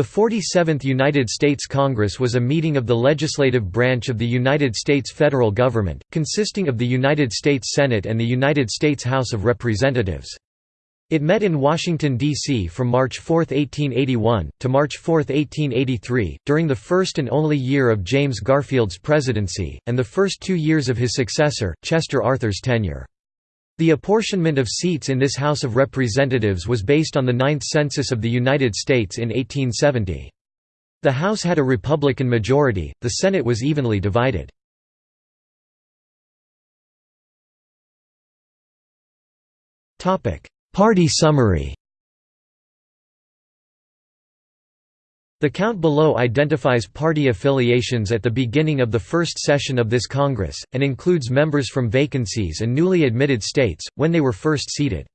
The 47th United States Congress was a meeting of the legislative branch of the United States federal government, consisting of the United States Senate and the United States House of Representatives. It met in Washington, D.C. from March 4, 1881, to March 4, 1883, during the first and only year of James Garfield's presidency, and the first two years of his successor, Chester Arthur's tenure. The apportionment of seats in this House of Representatives was based on the Ninth Census of the United States in 1870. The House had a Republican majority, the Senate was evenly divided. Party summary The count below identifies party affiliations at the beginning of the first session of this Congress, and includes members from vacancies and newly admitted states, when they were first seated.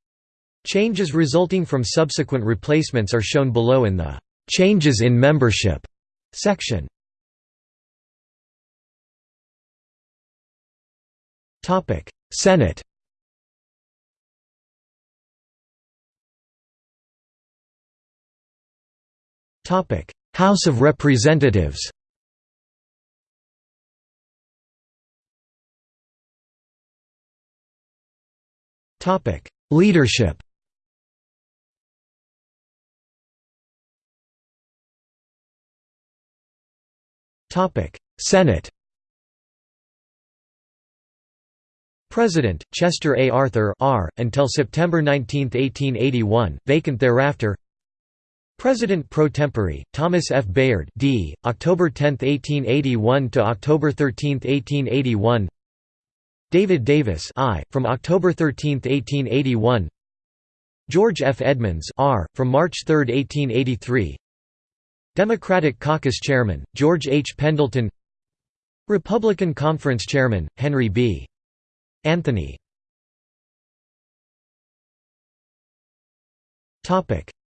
Changes resulting from subsequent replacements are shown below in the "'Changes in Membership' section. Senate House of Representatives Topic: Leadership Topic: Senate President, Chester A. Arthur R. until September 19, 1881, vacant thereafter President pro tempore, Thomas F. Bayard D., October 10, 1881 to October 13, 1881 David Davis I, from October 13, 1881 George F. Edmunds R., from March 3, 1883 Democratic Caucus Chairman, George H. Pendleton Republican Conference Chairman, Henry B. Anthony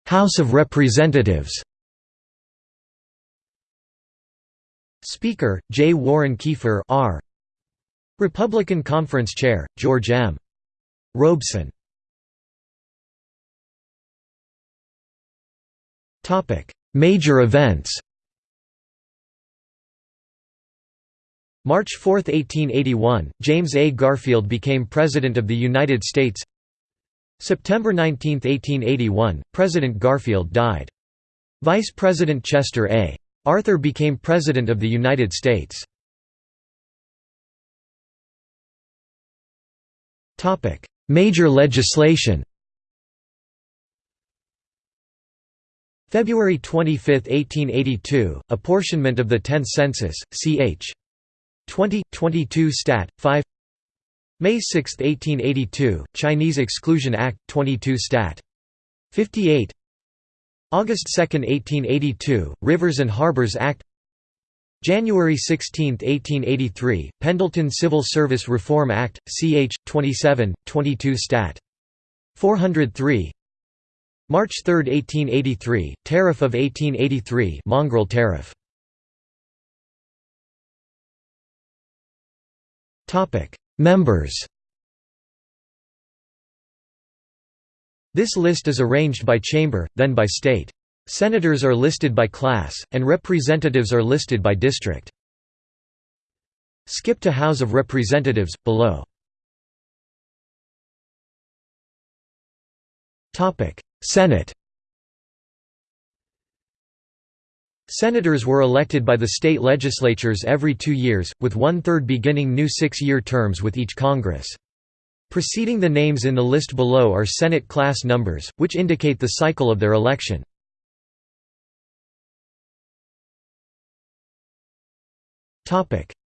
House of Representatives Speaker, J. Warren Keifer R. Republican Conference Chair, George M. Robeson Major events March 4, 1881, James A. Garfield became President of the United States September 19, 1881, President Garfield died. Vice President Chester A. Arthur became President of the United States. Major legislation February 25, 1882, apportionment of the 10th census, ch. 20, 22 Stat. 5 May 6, 1882, Chinese Exclusion Act, 22 Stat. 58 August 2, 1882, Rivers and Harbors Act January 16, 1883, Pendleton Civil Service Reform Act, ch. 27, 22 Stat. 403 March 3, 1883, Tariff of 1883 Mongrel Tariff Members This list is arranged by chamber, then by state. Senators are listed by class, and representatives are listed by district. Skip to House of Representatives, below. Senate Senators were elected by the state legislatures every two years, with one-third beginning new six-year terms with each Congress. Preceding the names in the list below are Senate class numbers, which indicate the cycle of their election.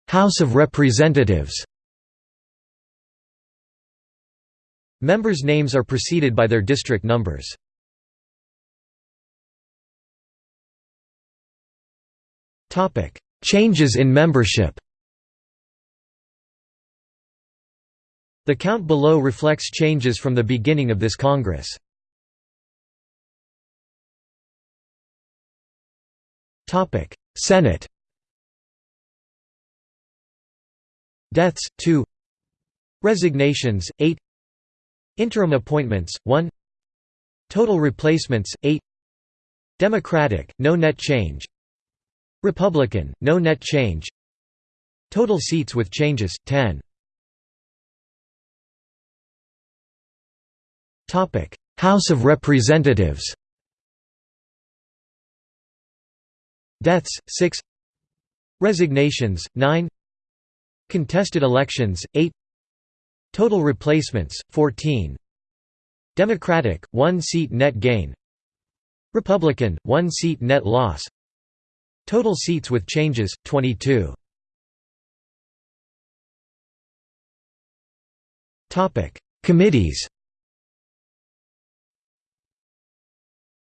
House of Representatives Members' names are preceded by their district numbers. Topic: Changes in membership. The count below reflects changes from the beginning of this Congress. Topic: Senate. Deaths 2 Resignations 8 Interim appointments 1 Total replacements 8 Democratic, no net change Republican, no net change. Total seats with changes, 10 House of Representatives. Deaths, 6 Resignations, 9 Contested elections, 8 Total replacements, 14 Democratic, 1 seat net gain. Republican, 1 seat net loss Total seats with changes, 22 Committees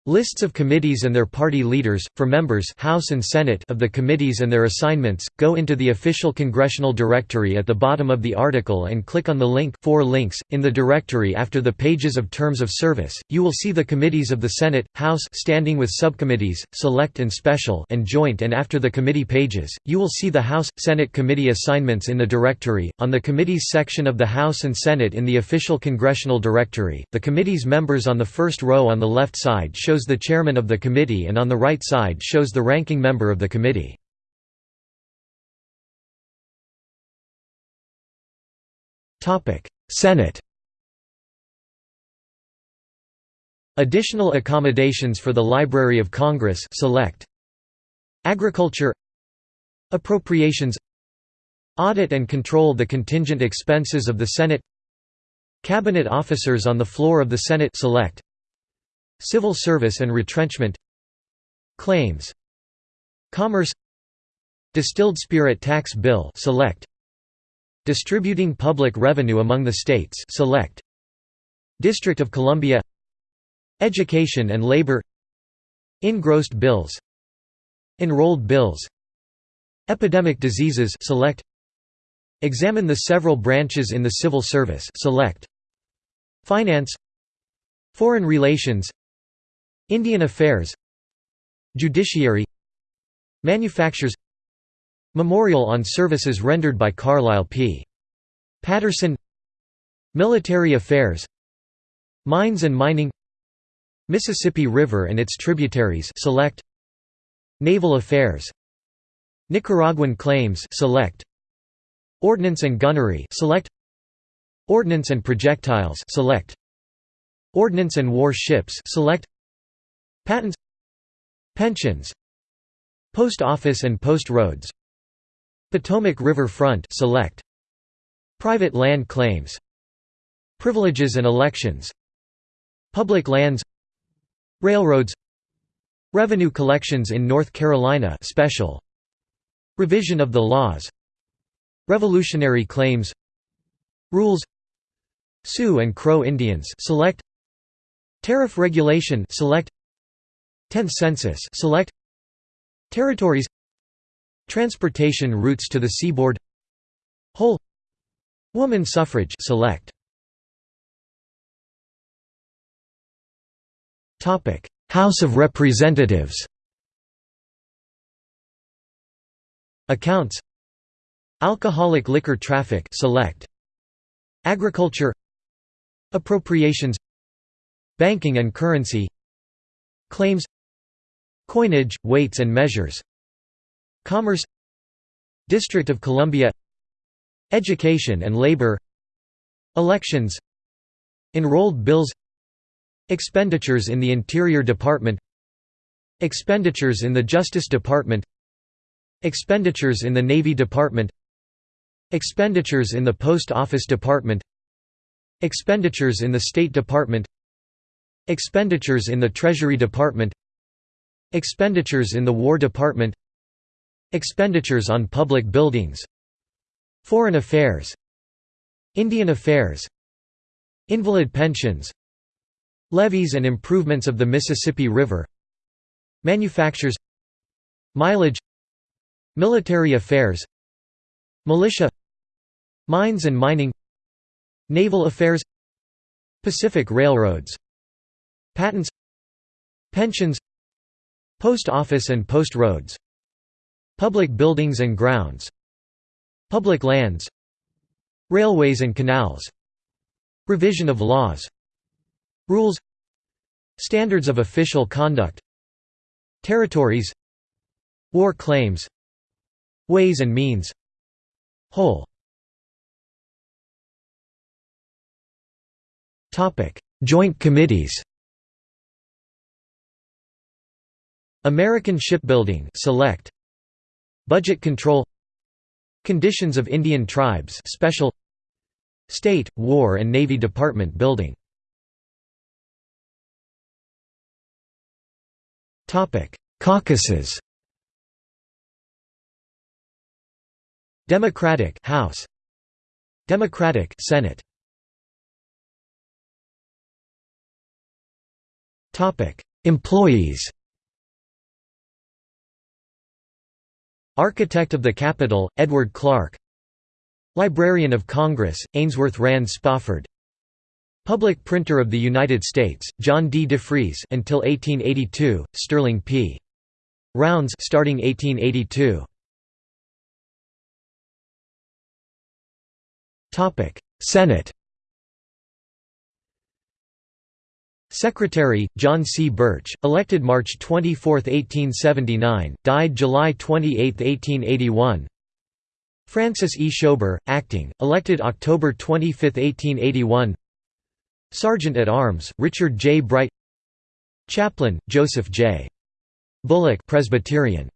Lists of committees and their party leaders, for members House and Senate of the committees and their assignments, go into the official congressional directory at the bottom of the article and click on the link four links. in the directory after the pages of terms of service, you will see the committees of the Senate, House standing with subcommittees, select and special and joint and after the committee pages, you will see the House, Senate committee assignments in the directory, on the committees section of the House and Senate in the official congressional directory, the committee's members on the first row on the left side show shows the chairman of the committee and on the right side shows the ranking member of the committee. Senate Additional accommodations for the Library of Congress select Agriculture Appropriations Audit and control the contingent expenses of the Senate Cabinet officers on the floor of the Senate select Civil service and retrenchment Claims Commerce Distilled spirit tax bill select Distributing public revenue among the states select District of Columbia Education and labor Engrossed bills Enrolled bills Epidemic diseases select Examine the several branches in the civil service select Finance Foreign relations Indian Affairs Judiciary Manufactures Memorial on services rendered by Carlisle P. Patterson Military Affairs Mines and Mining Mississippi River and its tributaries select Naval Affairs Nicaraguan Claims select Ordnance and Gunnery select Ordnance and Projectiles select Ordnance and War Ships select Patents Pensions Post Office and Post Roads Potomac River Front select Private land claims Privileges and elections Public lands Railroads Revenue collections in North Carolina special Revision of the laws Revolutionary claims Rules Sioux and Crow Indians select Tariff regulation select 10th Census select Territories Transportation routes to the seaboard Whole Woman suffrage select. Topic House of Representatives. Accounts. Alcoholic liquor traffic select. Agriculture. Appropriations. Banking and currency. Claims Coinage, weights and measures. Commerce. District of Columbia. Education and labor. Elections. Enrolled bills. Expenditures in the Interior Department. Expenditures in the Justice Department. Expenditures in the Navy Department. Expenditures in the Post Office Department. Expenditures in the State Department. Expenditures in the Treasury Department Expenditures in the War Department Expenditures on public buildings Foreign affairs Indian affairs Invalid pensions Levees and improvements of the Mississippi River Manufactures Mileage Military affairs Militia Mines and mining Naval affairs Pacific Railroads Patents Pensions Post office and post roads Public buildings and grounds Public lands Railways and canals Revision of laws Rules Standards of official conduct Territories War claims Ways and means Whole. Joint committees American Shipbuilding Select. Budget Control. Conditions of Indian Tribes Special. State, War and Navy Department Building. Caucuses. Democratic House. Democratic Senate. Topic. Employees Architect of the Capitol, Edward Clark Librarian of Congress, Ainsworth Rand Spofford Public Printer of the United States, John D. Defrees until 1882, Sterling P. Rounds starting 1882. Topic: Senate. Secretary, John C. Burch, elected March 24, 1879, died July 28, 1881 Francis E. Schober, acting, elected October 25, 1881 Sergeant at Arms, Richard J. Bright Chaplain, Joseph J. Bullock Presbyterian.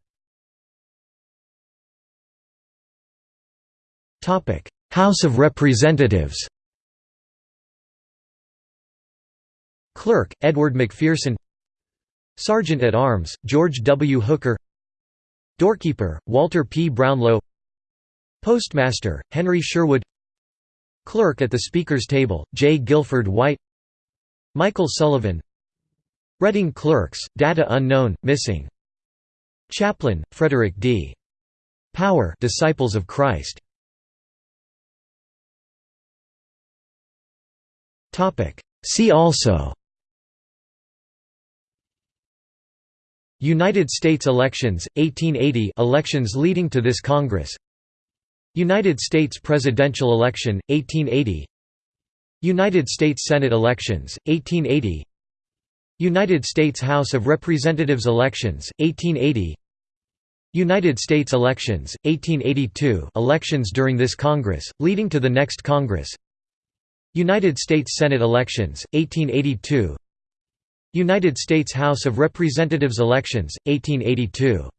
House of Representatives Clerk, Edward McPherson Sergeant at Arms, George W. Hooker Doorkeeper, Walter P. Brownlow Postmaster, Henry Sherwood Clerk at the Speaker's table, J. Guilford White Michael Sullivan Reading Clerks, data unknown, missing Chaplain, Frederick D. Power Disciples of Christ See also United States elections, 1880 elections leading to this Congress. United States presidential election, 1880 United States Senate elections, 1880 United States House of Representatives elections, 1880 United States elections, 1882 elections during this Congress, leading to the next Congress. United States Senate elections, 1882 United States House of Representatives elections, 1882